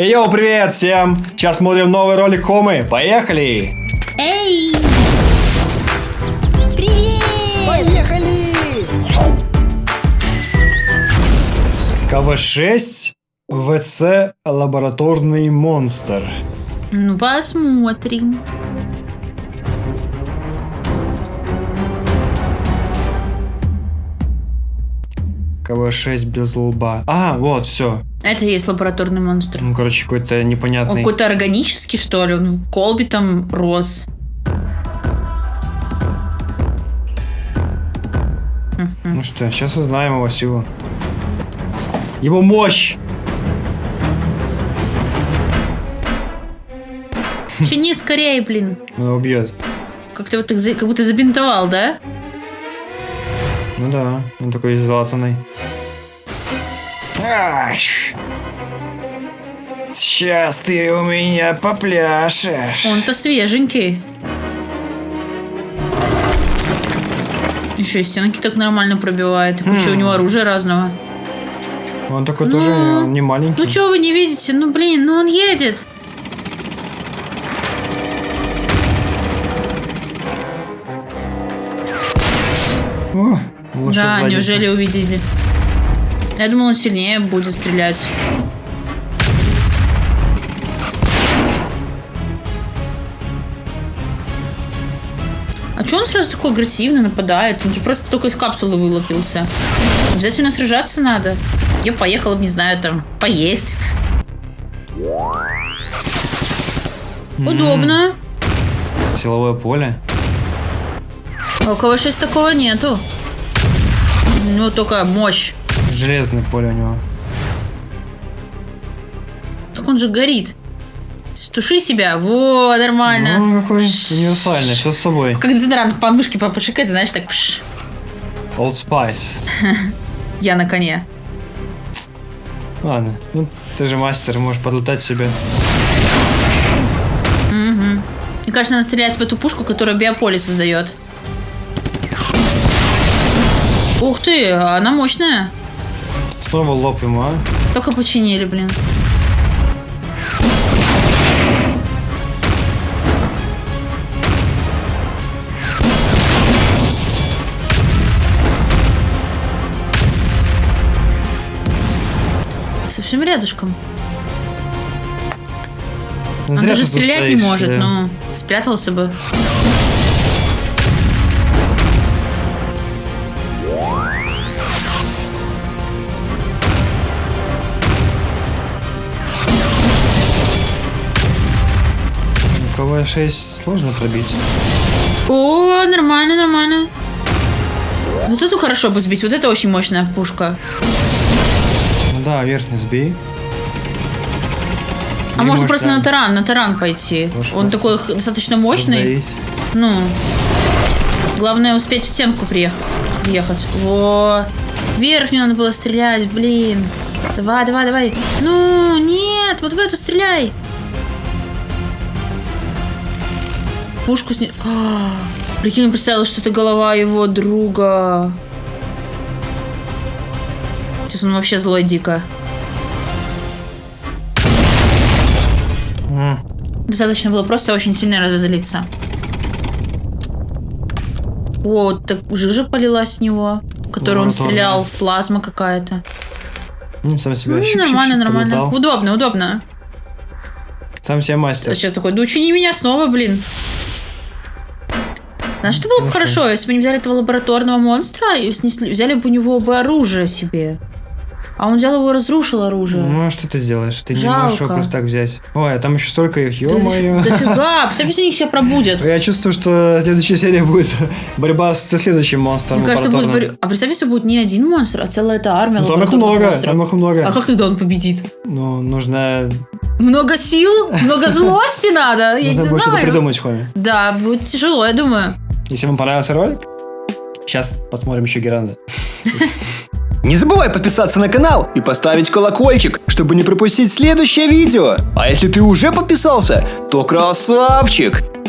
Эй, йоу, привет всем! Сейчас смотрим новый ролик Хомы. Поехали! Эй! Привет! Поехали! КВ-6 ВС Лабораторный монстр. Ну, посмотрим. КВ-6 без лба. А, вот, все. Это и есть лабораторный монстр. Ну, короче, какой-то Он непонятный... какой-то органический, что ли? Он в колбе там рос. Ну что, сейчас узнаем его силу. Его мощь! Че не скорее, блин. Он убьет. Как ты вот так, за- как будто забинтовал, да? Ну да, он такой залатанный. Аш! Сейчас ты у меня попляшешь. Он-то свеженький. Еще и стенки так нормально пробивает. И куча Хм. у него оружия разного. Он такой Ну, тоже не маленький. Ну что вы не видите? Ну блин, ну он едет. О, лошадь да, задница. неужели увидели? Я думал, он сильнее будет стрелять. А че он сразу такой агрессивно нападает? Он же просто только из капсулы вылупился. Обязательно сражаться надо. Я поехала, не знаю, там, поесть. Удобно. Силовое поле. А у кого 6 такого нету. У него только мощь. Железное поле у него. Так он же горит. Стуши себя. Во, нормально. Ну, какой универсальный, все с собой. Как дезодорант по мышке попшикать, знаешь, так пш. Old Spice. Я на коне. Ладно, ну ты же мастер, можешь подлетать себе. Мне кажется, надо стрелять в эту пушку, которая биополе создает. Ух ты, она мощная. Снова лоб ему, а? Только починили, блин. Совсем рядышком. Зря даже ты тут стрелять не может, да. ну, спрятался бы. У КВ-6 сложно пробить. О, нормально, нормально. Вот эту хорошо бы сбить, вот это очень мощная пушка. Ну да, верхний сбей. А Или можно может, просто да, на таран, на таран пойти. Может, Он такой достаточно мощный. раздавить. Ну, главное успеть в стенку приехать. Въехать. Во. Верхнюю надо было стрелять, блин. Давай, давай, давай. Ну, нет, вот в эту стреляй. Пушку сни... А, прикинь, представила, что это голова его друга. Сейчас он вообще злой дико. Достаточно было просто очень сильно разозлиться. О, так жижа полилась с него, которую он Лабораторная. стрелял. Плазма какая-то. Ну, сам себя Ну, щик-щик-щик нормально, нормально. подлетал. Удобно, удобно. Сам себе мастер. Сейчас такой, да учини меня снова, блин. Знаешь, что было бы Хорошо. если бы они взяли этого лабораторного монстра и снесли, взяли бы у него бы оружие себе. А он взял его и разрушил оружие. Ну, а что ты сделаешь? Ты не можешь его Жалко. просто так взять. Ой, а там еще столько их, Да- ё-моё. Дофига, представь, если они все пробудят. Я чувствую, что следующая серия будет борьба со следующим монстром. Мне кажется, будет... борь- А представь, если будет не один монстр, а целая эта армия Ну, там их много, монстров. там их много. А как тогда он победит? Ну, нужно, Много сил? Много злости надо? Я нужно не будет что-то знаю. придумать, Хоми. Да, будет тяжело, я думаю. Если вам понравился ролик, сейчас посмотрим еще Геранда. Не забывай подписаться на канал и поставить колокольчик, чтобы не пропустить следующее видео. А если ты уже подписался, то красавчик!